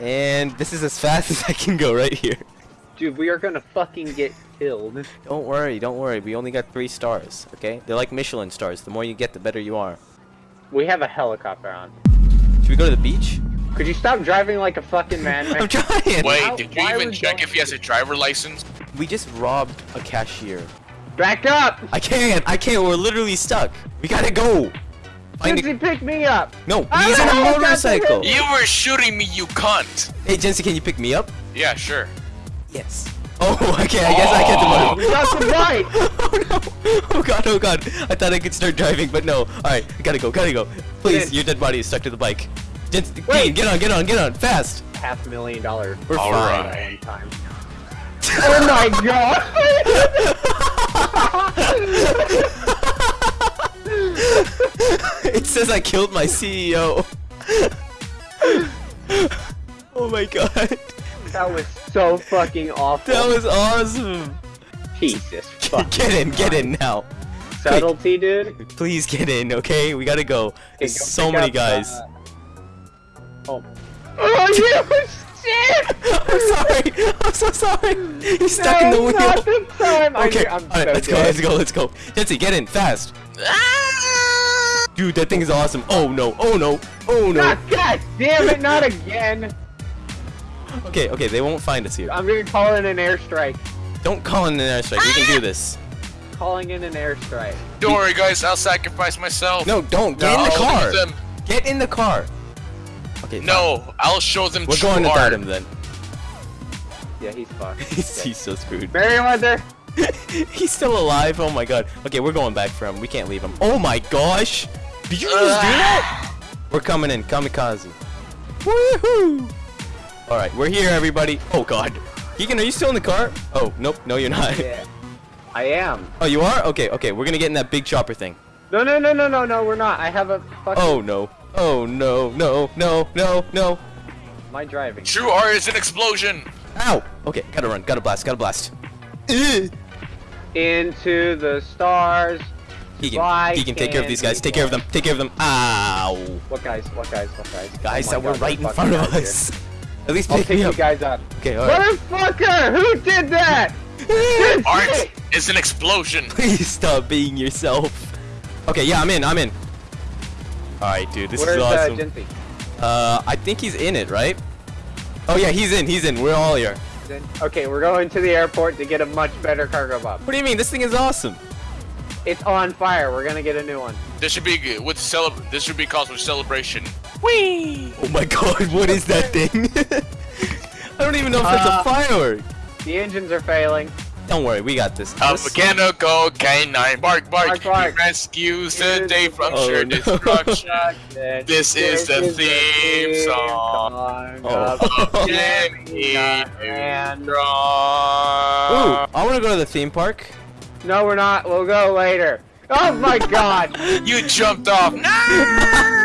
And this is as fast as I can go right here. Dude, we are gonna fucking get killed. Don't worry, don't worry. We only got three stars, okay? They're like Michelin stars. The more you get, the better you are. We have a helicopter on. Should we go to the beach? Could you stop driving like a fucking man? I'm trying! Wait, How- did you even check if he has a driver license? We just robbed a cashier. Back up! I can't! I can't! We're literally stuck! We gotta go! Find Lindsay, pick me up! No, I he's in a motorcycle! You were shooting me, you cunt! Hey, Jensen, can you pick me up? Yeah, sure. Yes. Oh, okay, I guess I get the We got the bike! Oh no! Oh, oh god, oh god! I thought I could start driving, but no. Alright, gotta go, gotta go. Please, Get- your dead body is stuck to the bike. Jensen, Wait. Dean, get on, get on, get on, fast! Half a million dollar. We're All fine. right. Time. oh my god! Says I killed my CEO. oh my god. that was so fucking awful. That was awesome. Jesus fucking Get in, get in now. Subtlety, dude. Please get in, okay? We gotta go. There's go so many up, guys. uh, Oh. Oh, you shit! I'm sorry. I'm so sorry. He's stuck in the No, wheel. not this time. Okay, I'm alright, so let's go, let's go, let's go. Jency, get in, fast. Dude, that thing is awesome. Oh no, oh no, oh no. God, God damn it, not again! Okay, okay, they won't find us here. I'm gonna call in an airstrike. Don't call in an airstrike, we can do this. Calling in an airstrike. Don't worry, guys. I'll sacrifice myself. No, don't, get No, in the I'll car. them. Get in the car. Okay, fine. No, I'll show them We're true going art. without him then. Yeah, he's fucked. he's, he's so screwed. Merryweather! he's still alive. Oh my god. Okay, we're going back for him. We can't leave him. Oh my gosh. Did you just do that? We're coming in. Kamikaze. Woohoo! Alright, we're here, everybody. Oh god. Keegan, are you still in the car? Oh, nope. No, you're not. Yeah. I am. Oh, you are? Okay, okay. We're gonna get in that big chopper thing. No, no, no, no, no, no, we're not. I have a fucking... Oh no. Oh no, no, no, no, no. My driving. True art is an explosion. Ow! Okay, gotta run. Gotta blast. Gotta blast. Into the stars. Keegan, Why Keegan, take care of these can't guys. Take care of them. Take care of them. Ow! What guys? What guys? What guys? Guys Oh my that were right in front of fucking out us. At least here. I'll pick pick me you up. guys up. Okay, alright. Motherfucker! Who did that? Art is an explosion. Please stop being yourself. Okay, yeah, I'm in. I'm in. Alright, dude, this Where's is uh, awesome. Jinty? Uh, I think he's in it, right? Oh yeah, he's in. He's in. We're all here. Okay, we're going to the airport to get a much better Cargobob. What do you mean? This thing is awesome. It's on fire. We're gonna get a new one. This should be good. with celeb. This should be called for celebration. Whee! Oh my god, what is that thing? I don't even know if that's Uh, a firework. The engines are failing. Don't worry, we got this. A This- mechanical canine bark bark. Bark, bark. Rescues the day from Oh, sure no. destruction. This is the theme song Oh. of Jenny And Ooh, I want to go to the theme park. No, we're not. We'll go later. Oh my god! You jumped off. No!